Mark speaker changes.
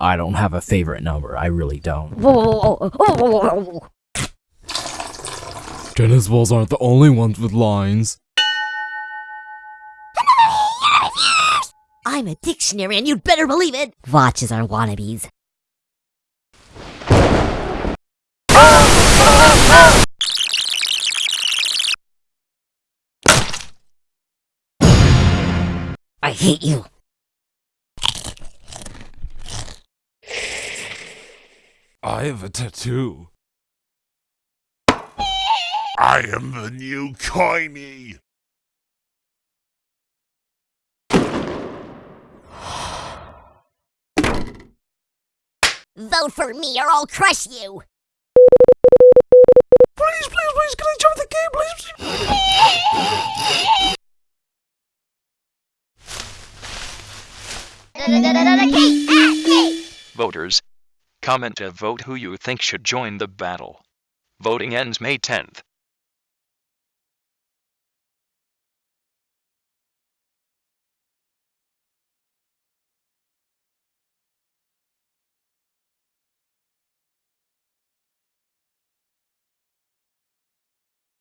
Speaker 1: I don't have a favorite number. I really don't.
Speaker 2: Tennis balls aren't the only ones with lines.
Speaker 3: I'm a dictionary and you'd better believe it. Watches are wannabes. I hate you.
Speaker 2: I have a tattoo.
Speaker 4: I am the new Coiny.
Speaker 3: Vote for me or I'll crush you.
Speaker 4: Please, please, please, can I jump the game, please?
Speaker 5: Voters, comment to vote who you think should join the battle. Voting ends May 10th.